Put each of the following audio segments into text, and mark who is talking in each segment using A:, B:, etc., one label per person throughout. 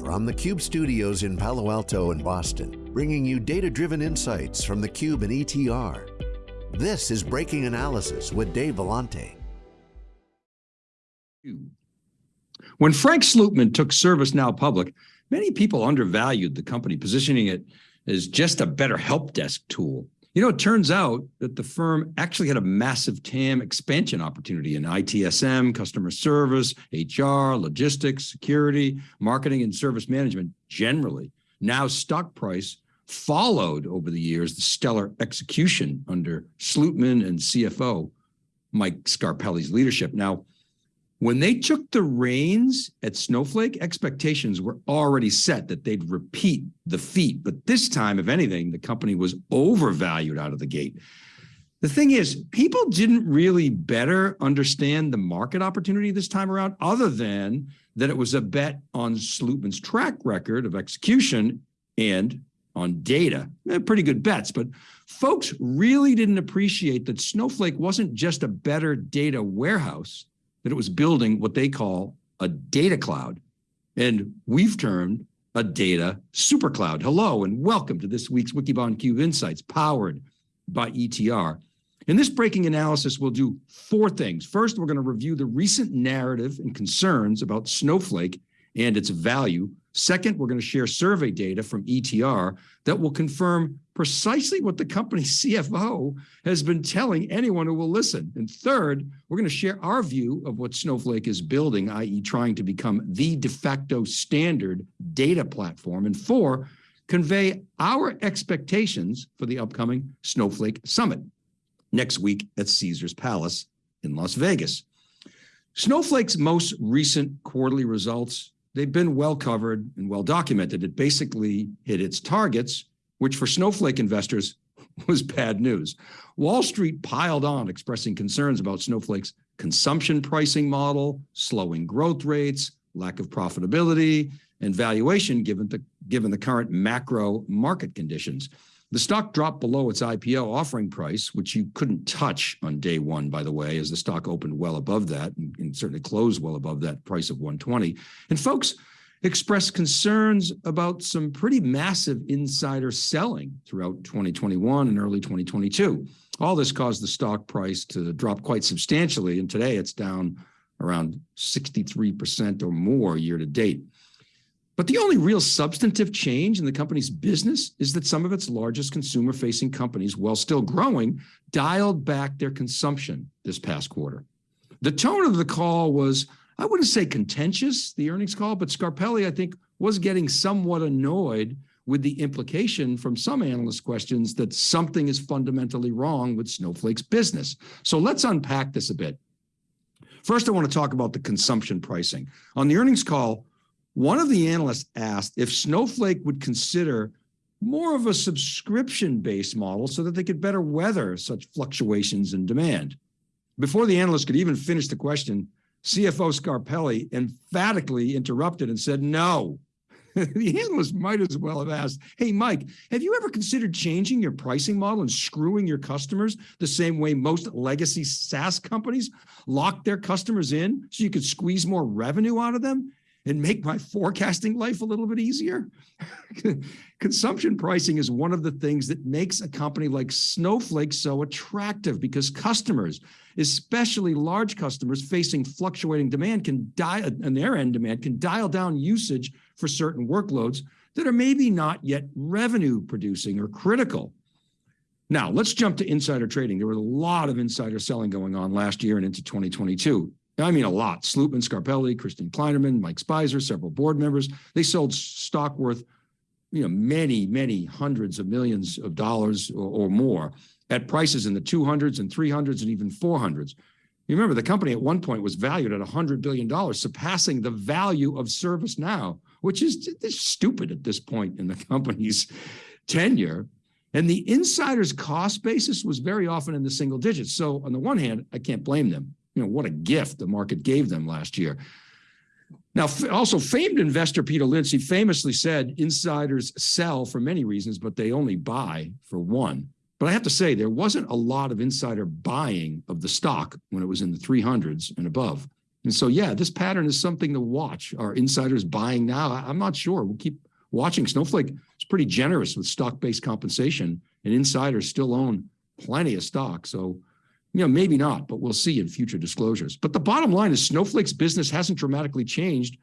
A: From the Cube studios in Palo Alto and Boston, bringing you data-driven insights from the Cube and ETR. This is Breaking Analysis with Dave Vellante.
B: When Frank Slootman took ServiceNow public, many people undervalued the company, positioning it as just a better help desk tool. You know, it turns out that the firm actually had a massive TAM expansion opportunity in ITSM, customer service, HR, logistics, security, marketing, and service management generally. Now stock price followed over the years the stellar execution under Slootman and CFO Mike Scarpelli's leadership. Now, when they took the reins at Snowflake, expectations were already set that they'd repeat the feat. But this time, if anything, the company was overvalued out of the gate. The thing is, people didn't really better understand the market opportunity this time around, other than that it was a bet on Slootman's track record of execution and on data. They're pretty good bets, but folks really didn't appreciate that Snowflake wasn't just a better data warehouse, that it was building what they call a data cloud. And we've termed a data super cloud. Hello and welcome to this week's Wikibon Cube Insights powered by ETR. In this breaking analysis, we'll do four things. First, we're going to review the recent narrative and concerns about Snowflake and its value Second, we're going to share survey data from ETR that will confirm precisely what the company's CFO has been telling anyone who will listen. And third, we're going to share our view of what Snowflake is building, i.e. trying to become the de facto standard data platform. And four, convey our expectations for the upcoming Snowflake Summit next week at Caesars Palace in Las Vegas. Snowflake's most recent quarterly results they've been well covered and well documented. It basically hit its targets, which for Snowflake investors was bad news. Wall Street piled on expressing concerns about Snowflake's consumption pricing model, slowing growth rates, lack of profitability, and valuation given the, given the current macro market conditions. The stock dropped below its IPO offering price, which you couldn't touch on day one, by the way, as the stock opened well above that and, and certainly closed well above that price of 120. And folks expressed concerns about some pretty massive insider selling throughout 2021 and early 2022. All this caused the stock price to drop quite substantially. And today it's down around 63% or more year to date. But the only real substantive change in the company's business is that some of its largest consumer facing companies, while still growing, dialed back their consumption this past quarter. The tone of the call was, I wouldn't say contentious, the earnings call, but Scarpelli, I think, was getting somewhat annoyed with the implication from some analyst questions that something is fundamentally wrong with Snowflake's business. So let's unpack this a bit. First, I want to talk about the consumption pricing. On the earnings call, one of the analysts asked if Snowflake would consider more of a subscription-based model so that they could better weather such fluctuations in demand. Before the analyst could even finish the question, CFO Scarpelli emphatically interrupted and said, no. the analyst might as well have asked, hey, Mike, have you ever considered changing your pricing model and screwing your customers the same way most legacy SaaS companies lock their customers in so you could squeeze more revenue out of them? And make my forecasting life a little bit easier? Consumption pricing is one of the things that makes a company like Snowflake so attractive because customers, especially large customers facing fluctuating demand can dial, and their end demand can dial down usage for certain workloads that are maybe not yet revenue producing or critical. Now, let's jump to insider trading. There was a lot of insider selling going on last year and into 2022. I mean a lot. Slootman, Scarpelli, Christian Kleinerman, Mike Speiser, several board members. They sold stock worth you know, many, many hundreds of millions of dollars or, or more at prices in the 200s and 300s and even 400s. You remember the company at one point was valued at $100 billion, surpassing the value of ServiceNow, which is just stupid at this point in the company's tenure. And the insider's cost basis was very often in the single digits. So on the one hand, I can't blame them you know, what a gift the market gave them last year. Now, also famed investor Peter Lynch famously said insiders sell for many reasons, but they only buy for one. But I have to say, there wasn't a lot of insider buying of the stock when it was in the 300s and above. And so, yeah, this pattern is something to watch. Are insiders buying now? I'm not sure. We'll keep watching. Snowflake is pretty generous with stock-based compensation and insiders still own plenty of stock. So, you know, maybe not, but we'll see in future disclosures. But the bottom line is Snowflake's business hasn't dramatically changed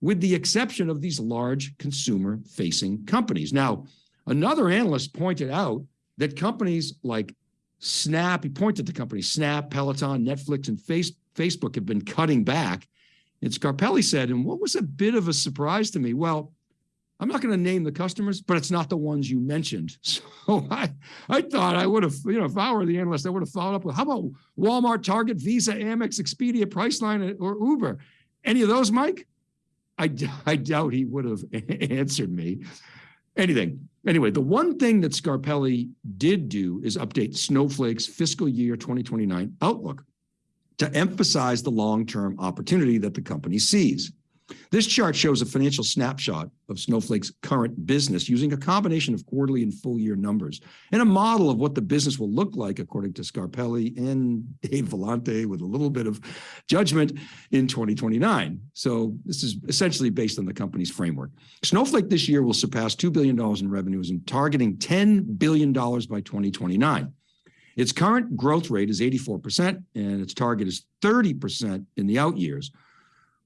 B: with the exception of these large consumer facing companies. Now, another analyst pointed out that companies like Snap, he pointed to companies, Snap, Peloton, Netflix, and face, Facebook have been cutting back. And Scarpelli said, and what was a bit of a surprise to me, well, I'm not going to name the customers, but it's not the ones you mentioned. So I, I thought I would have, you know, if I were the analyst, I would have followed up with, how about Walmart, Target, Visa, Amex, Expedia, Priceline, or Uber? Any of those, Mike? I, I doubt he would have answered me. Anything. Anyway, the one thing that Scarpelli did do is update Snowflake's fiscal year 2029 outlook to emphasize the long-term opportunity that the company sees. This chart shows a financial snapshot of Snowflake's current business using a combination of quarterly and full year numbers and a model of what the business will look like according to Scarpelli and Dave Vellante with a little bit of judgment in 2029. So this is essentially based on the company's framework. Snowflake this year will surpass $2 billion in revenues and targeting $10 billion by 2029. Its current growth rate is 84% and its target is 30% in the out years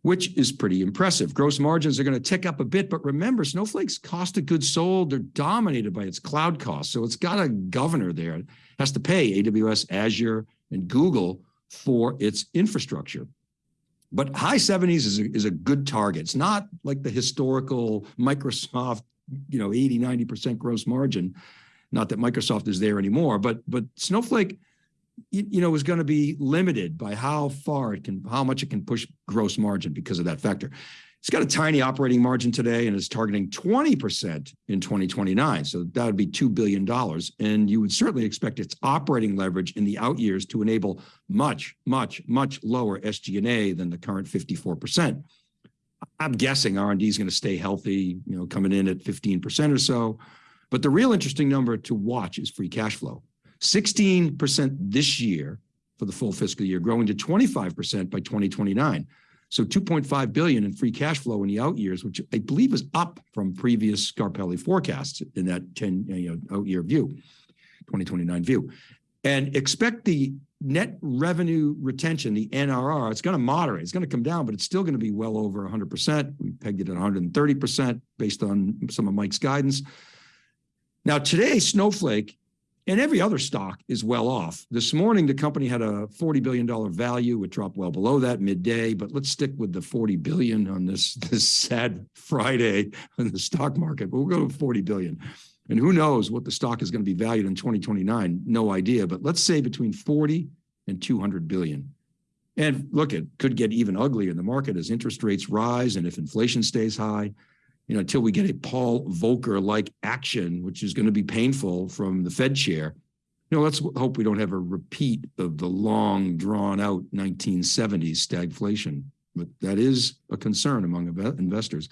B: which is pretty impressive. Gross margins are going to tick up a bit, but remember, Snowflake's cost of goods sold, they're dominated by its cloud costs. So it's got a governor there. It has to pay AWS, Azure, and Google for its infrastructure. But high 70s is a, is a good target. It's not like the historical Microsoft, you know, 80, 90% gross margin. Not that Microsoft is there anymore, but but Snowflake you know, is going to be limited by how far it can, how much it can push gross margin because of that factor. It's got a tiny operating margin today and is targeting 20% in 2029. So that would be $2 billion. And you would certainly expect its operating leverage in the out years to enable much, much, much lower SG&A than the current 54%. I'm guessing R&D is going to stay healthy, you know, coming in at 15% or so. But the real interesting number to watch is free cash flow. 16% this year for the full fiscal year, growing to 25% by 2029. So 2.5 billion in free cash flow in the out years, which I believe is up from previous Scarpelli forecasts in that 10 you know, out year view, 2029 view. And expect the net revenue retention, the NRR, it's going to moderate. It's going to come down, but it's still going to be well over 100%. We pegged it at 130% based on some of Mike's guidance. Now, today, Snowflake and every other stock is well off. This morning, the company had a $40 billion value. It dropped well below that midday, but let's stick with the 40 billion on this, this sad Friday in the stock market. But we'll go to 40 billion. And who knows what the stock is going to be valued in 2029? No idea, but let's say between 40 and 200 billion. And look, it could get even uglier in the market as interest rates rise and if inflation stays high you know, until we get a Paul Volcker-like action, which is going to be painful from the Fed chair. You know, let's hope we don't have a repeat of the long drawn out 1970s stagflation, but that is a concern among investors.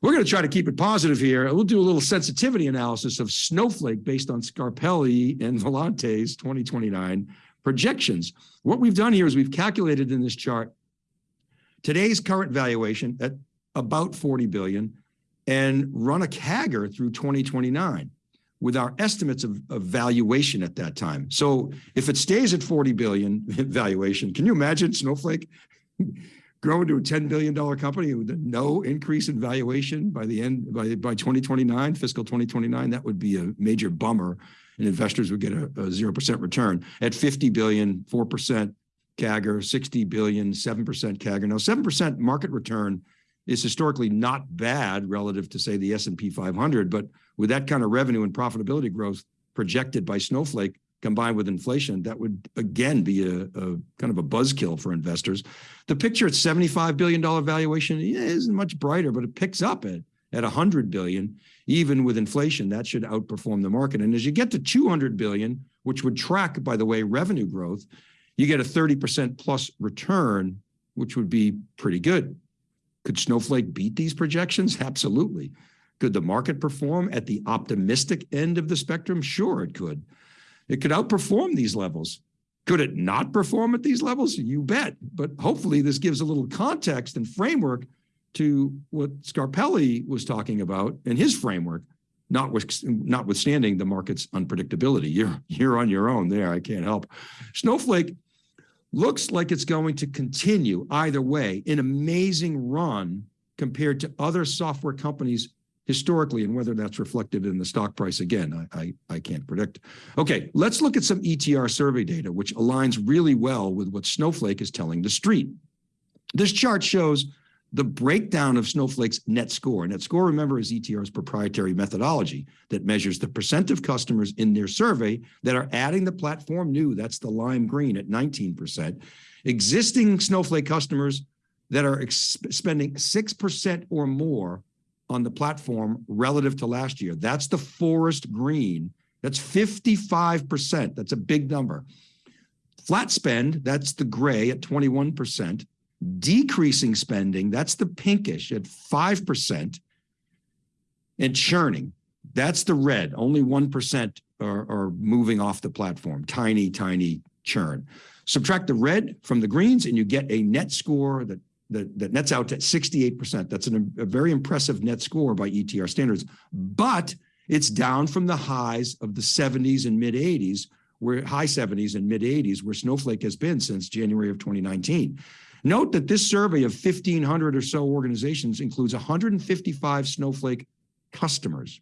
B: We're going to try to keep it positive here. We'll do a little sensitivity analysis of Snowflake based on Scarpelli and Vellante's 2029 projections. What we've done here is we've calculated in this chart today's current valuation at about 40 billion and run a CAGR through 2029 with our estimates of, of, valuation at that time. So if it stays at 40 billion valuation, can you imagine Snowflake growing to a $10 billion company with no increase in valuation by the end, by, by 2029, fiscal 2029? That would be a major bummer and investors would get a, a 0% return. At 50 billion, 4% CAGR, 60 billion, 7% CAGR. Now 7% market return is historically not bad relative to say the S&P 500, but with that kind of revenue and profitability growth projected by Snowflake combined with inflation, that would again be a, a kind of a buzzkill for investors. The picture at $75 billion valuation isn't much brighter, but it picks up at, at 100 billion, even with inflation, that should outperform the market. And as you get to 200 billion, which would track, by the way, revenue growth, you get a 30% plus return, which would be pretty good. Could Snowflake beat these projections? Absolutely. Could the market perform at the optimistic end of the spectrum? Sure, it could. It could outperform these levels. Could it not perform at these levels? You bet. But hopefully this gives a little context and framework to what Scarpelli was talking about in his framework, notwithstanding the market's unpredictability. You're, you're on your own there. I can't help. Snowflake looks like it's going to continue either way, an amazing run compared to other software companies historically, and whether that's reflected in the stock price again, I, I, I, can't predict. Okay, let's look at some ETR survey data, which aligns really well with what Snowflake is telling the street. This chart shows the breakdown of Snowflake's net score. Net score, remember, is ETR's proprietary methodology that measures the percent of customers in their survey that are adding the platform new. That's the lime green at 19%. Existing Snowflake customers that are spending 6% or more on the platform relative to last year. That's the forest green. That's 55%. That's a big number. Flat spend, that's the gray at 21% decreasing spending, that's the pinkish at 5%, and churning, that's the red, only 1% are, are moving off the platform, tiny, tiny churn. Subtract the red from the greens and you get a net score that, that, that nets out at 68%. That's an, a very impressive net score by ETR standards, but it's down from the highs of the 70s and mid 80s, where high 70s and mid 80s, where Snowflake has been since January of 2019. Note that this survey of 1,500 or so organizations includes 155 Snowflake customers.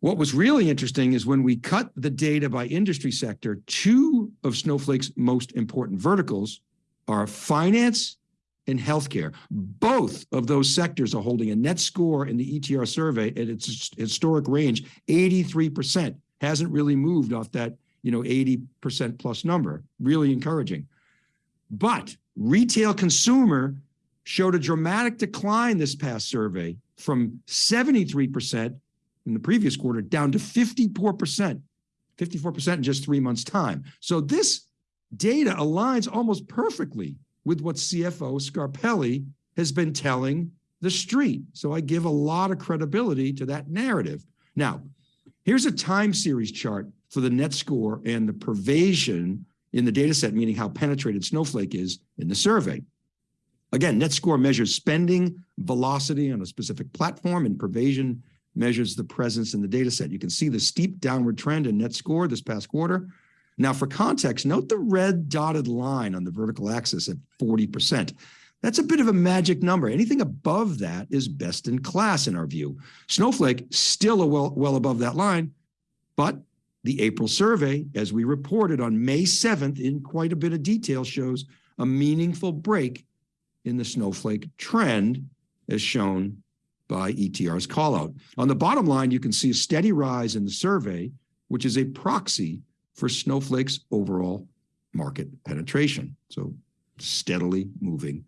B: What was really interesting is when we cut the data by industry sector, two of Snowflake's most important verticals are finance and healthcare. Both of those sectors are holding a net score in the ETR survey at its historic range, 83%. Hasn't really moved off that, you know, 80% plus number. Really encouraging. But retail consumer showed a dramatic decline this past survey from 73% in the previous quarter down to 54%, 54% in just three months time. So this data aligns almost perfectly with what CFO Scarpelli has been telling the street. So I give a lot of credibility to that narrative. Now, here's a time series chart for the net score and the pervasion in the data set, meaning how penetrated Snowflake is in the survey. Again, net score measures spending velocity on a specific platform and pervasion measures the presence in the data set. You can see the steep downward trend in net score this past quarter. Now for context, note the red dotted line on the vertical axis at 40%. That's a bit of a magic number. Anything above that is best in class in our view. Snowflake still well, well above that line, but the April survey, as we reported on May 7th in quite a bit of detail, shows a meaningful break in the snowflake trend as shown by ETR's callout. On the bottom line, you can see a steady rise in the survey, which is a proxy for Snowflake's overall market penetration. So steadily moving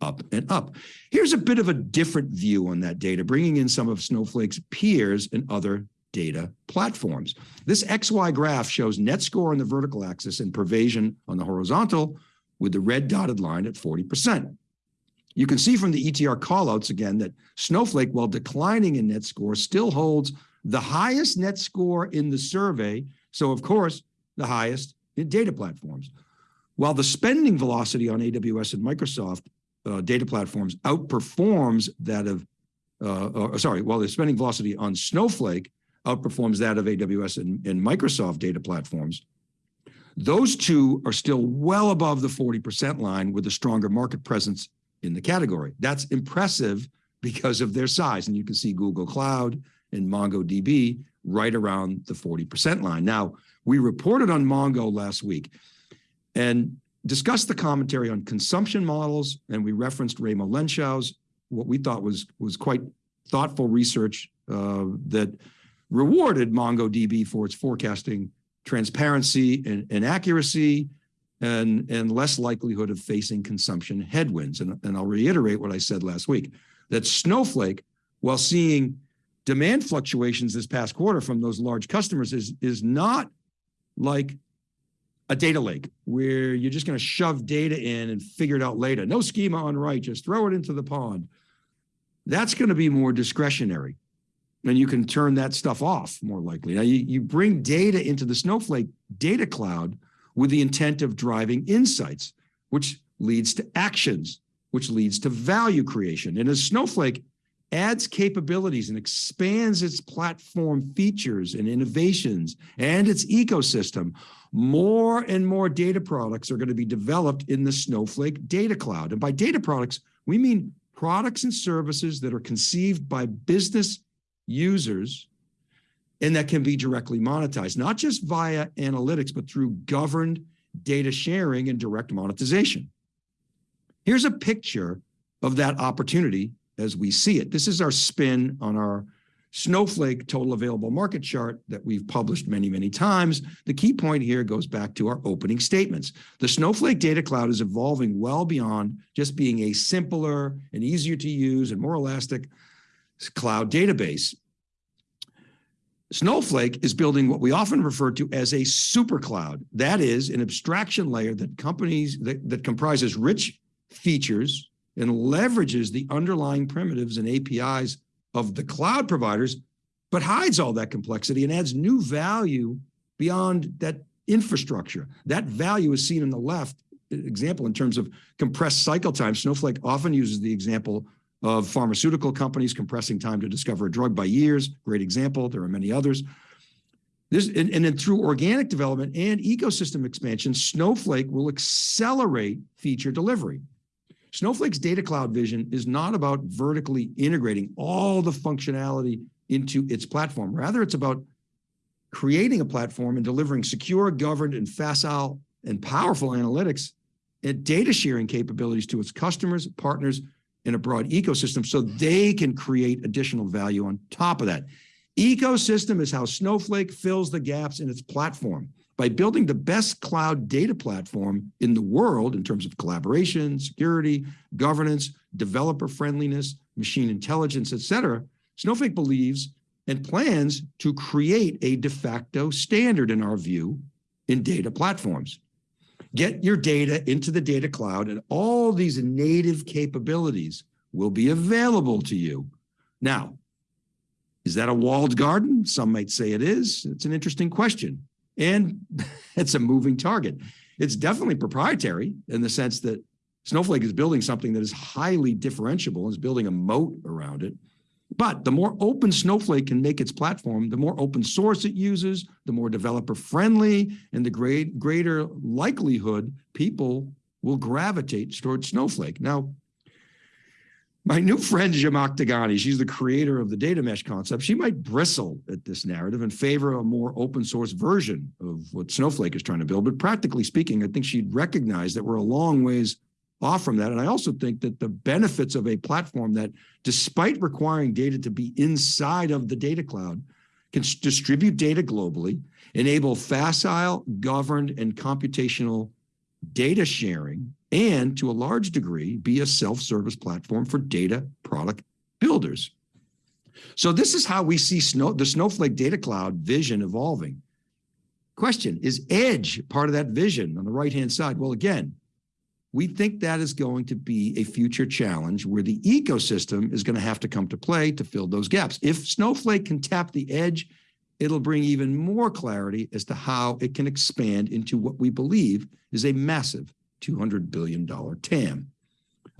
B: up and up. Here's a bit of a different view on that data, bringing in some of Snowflake's peers and other data platforms. This XY graph shows net score on the vertical axis and pervasion on the horizontal with the red dotted line at 40%. You can see from the ETR callouts again that Snowflake, while declining in net score, still holds the highest net score in the survey. So of course, the highest in data platforms. While the spending velocity on AWS and Microsoft uh, data platforms outperforms that of, uh, uh, sorry, while the spending velocity on Snowflake outperforms that of AWS and, and Microsoft data platforms. Those two are still well above the 40% line with a stronger market presence in the category. That's impressive because of their size. And you can see Google Cloud and MongoDB right around the 40% line. Now, we reported on Mongo last week and discussed the commentary on consumption models, and we referenced Raimo Lenschow's, what we thought was, was quite thoughtful research uh, that rewarded MongoDB for its forecasting transparency and, and accuracy and, and less likelihood of facing consumption headwinds. And, and I'll reiterate what I said last week, that Snowflake, while seeing demand fluctuations this past quarter from those large customers is, is not like a data lake where you're just going to shove data in and figure it out later. No schema on write, just throw it into the pond. That's going to be more discretionary and you can turn that stuff off more likely. Now you, you bring data into the Snowflake data cloud with the intent of driving insights, which leads to actions, which leads to value creation. And as Snowflake adds capabilities and expands its platform features and innovations and its ecosystem, more and more data products are going to be developed in the Snowflake data cloud. And by data products, we mean products and services that are conceived by business users and that can be directly monetized, not just via analytics, but through governed data sharing and direct monetization. Here's a picture of that opportunity as we see it. This is our spin on our Snowflake total available market chart that we've published many, many times. The key point here goes back to our opening statements. The Snowflake Data Cloud is evolving well beyond just being a simpler and easier to use and more elastic cloud database. Snowflake is building what we often refer to as a super cloud. That is an abstraction layer that companies that, that comprises rich features and leverages the underlying primitives and APIs of the cloud providers, but hides all that complexity and adds new value beyond that infrastructure. That value is seen in the left example in terms of compressed cycle time. Snowflake often uses the example of pharmaceutical companies compressing time to discover a drug by years. Great example. There are many others. This, and, and then through organic development and ecosystem expansion, Snowflake will accelerate feature delivery. Snowflake's data cloud vision is not about vertically integrating all the functionality into its platform. Rather, it's about creating a platform and delivering secure, governed, and facile and powerful analytics and data sharing capabilities to its customers, partners, in a broad ecosystem so they can create additional value on top of that. Ecosystem is how Snowflake fills the gaps in its platform by building the best cloud data platform in the world in terms of collaboration, security, governance, developer friendliness, machine intelligence, et cetera, Snowflake believes and plans to create a de facto standard in our view in data platforms. Get your data into the data cloud and all these native capabilities will be available to you. Now, is that a walled garden? Some might say it is. It's an interesting question. And it's a moving target. It's definitely proprietary in the sense that Snowflake is building something that is highly differentiable and is building a moat around it. But the more open Snowflake can make its platform, the more open source it uses, the more developer friendly, and the great, greater likelihood people will gravitate towards Snowflake. Now, my new friend Zhamak Dehghani, she's the creator of the data mesh concept. She might bristle at this narrative and favor a more open source version of what Snowflake is trying to build. But practically speaking, I think she'd recognize that we're a long ways off from that. And I also think that the benefits of a platform that, despite requiring data to be inside of the data cloud, can distribute data globally, enable facile, governed, and computational data sharing, and to a large degree, be a self-service platform for data product builders. So this is how we see Snow, the Snowflake Data Cloud vision evolving. Question, is Edge part of that vision on the right-hand side? Well, again, we think that is going to be a future challenge where the ecosystem is going to have to come to play to fill those gaps. If Snowflake can tap the edge, it'll bring even more clarity as to how it can expand into what we believe is a massive $200 billion TAM.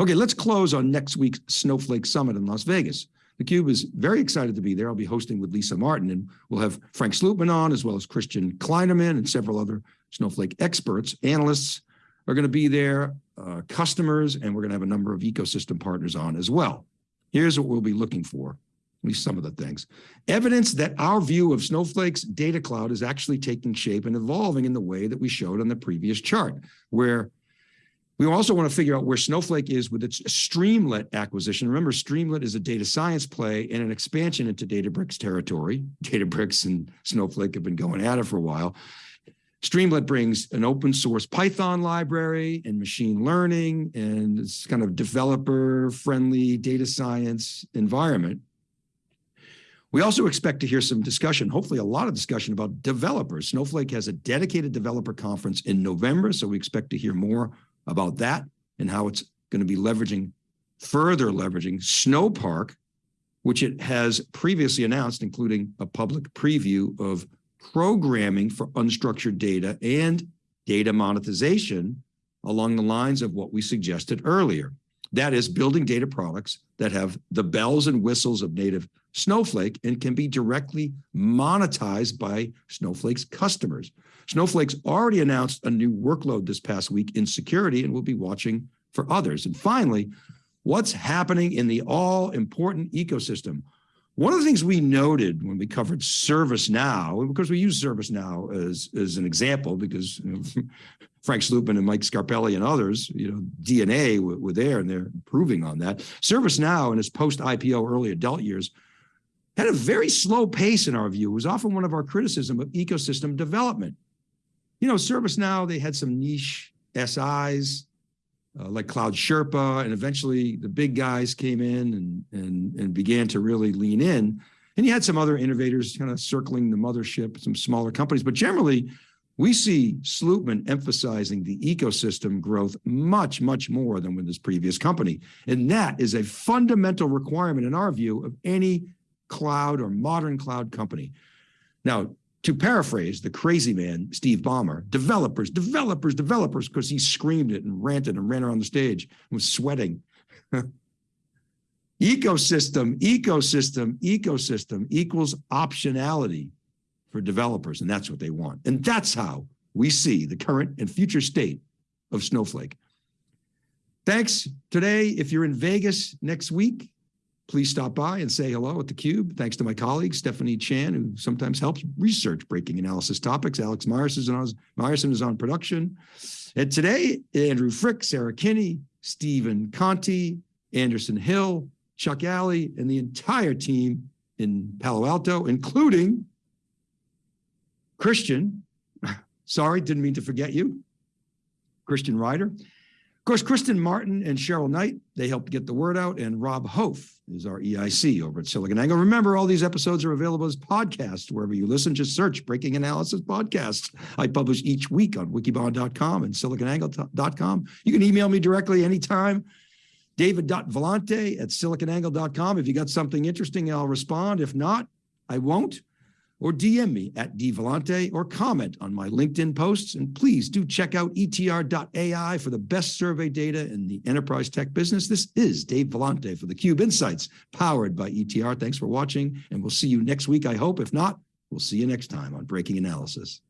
B: Okay, let's close on next week's Snowflake Summit in Las Vegas. theCUBE is very excited to be there. I'll be hosting with Lisa Martin and we'll have Frank Slootman on as well as Christian Kleinerman and several other Snowflake experts, analysts are going to be there, uh, customers, and we're going to have a number of ecosystem partners on as well. Here's what we'll be looking for at least some of the things. Evidence that our view of Snowflake's data cloud is actually taking shape and evolving in the way that we showed on the previous chart, where we also want to figure out where Snowflake is with its Streamlit acquisition. Remember, Streamlit is a data science play and an expansion into Databricks territory. Databricks and Snowflake have been going at it for a while. Streamlit brings an open source Python library and machine learning and it's kind of developer friendly data science environment. We also expect to hear some discussion, hopefully a lot of discussion about developers. Snowflake has a dedicated developer conference in November, so we expect to hear more about that and how it's going to be leveraging, further leveraging Snowpark, which it has previously announced, including a public preview of programming for unstructured data and data monetization along the lines of what we suggested earlier. That is building data products that have the bells and whistles of native Snowflake and can be directly monetized by Snowflake's customers. Snowflake's already announced a new workload this past week in security and we'll be watching for others. And finally, what's happening in the all important ecosystem? One of the things we noted when we covered ServiceNow, because we use ServiceNow as, as an example, because you know, Frank Slootman and Mike Scarpelli and others, you know, DNA were, were there and they're improving on that. ServiceNow in its post-IPO early adult years had a very slow pace in our view. It was often one of our criticism of ecosystem development. You know, ServiceNow, they had some niche SIs, uh, like Cloud Sherpa, and eventually the big guys came in and, and, and began to really lean in. And you had some other innovators kind of circling the mothership, some smaller companies, but generally we see Slootman emphasizing the ecosystem growth much, much more than with this previous company. And that is a fundamental requirement in our view of any cloud or modern cloud company. Now, to paraphrase the crazy man, Steve Ballmer, developers, developers, developers, because he screamed it and ranted and ran around the stage and was sweating. ecosystem, ecosystem, ecosystem equals optionality for developers, and that's what they want. And that's how we see the current and future state of Snowflake. Thanks today. If you're in Vegas next week, please stop by and say hello at theCUBE. Thanks to my colleague, Stephanie Chan, who sometimes helps research breaking analysis topics. Alex Myerson is on, Myerson is on production. And today, Andrew Frick, Sarah Kinney, Stephen Conti, Anderson Hill, Chuck Alley, and the entire team in Palo Alto, including Christian. Sorry, didn't mean to forget you. Christian Ryder. Of course, Kristen Martin and Cheryl Knight, they helped get the word out, and Rob Hof is our EIC over at SiliconANGLE. Remember, all these episodes are available as podcasts wherever you listen. Just search Breaking Analysis Podcast. I publish each week on wikibon.com and siliconangle.com. You can email me directly anytime, david.vellante at siliconangle.com. If you got something interesting, I'll respond. If not, I won't or DM me at dvellante or comment on my LinkedIn posts. And please do check out etr.ai for the best survey data in the enterprise tech business. This is Dave Vellante for theCUBE Insights, powered by ETR. Thanks for watching, and we'll see you next week, I hope. If not, we'll see you next time on Breaking Analysis.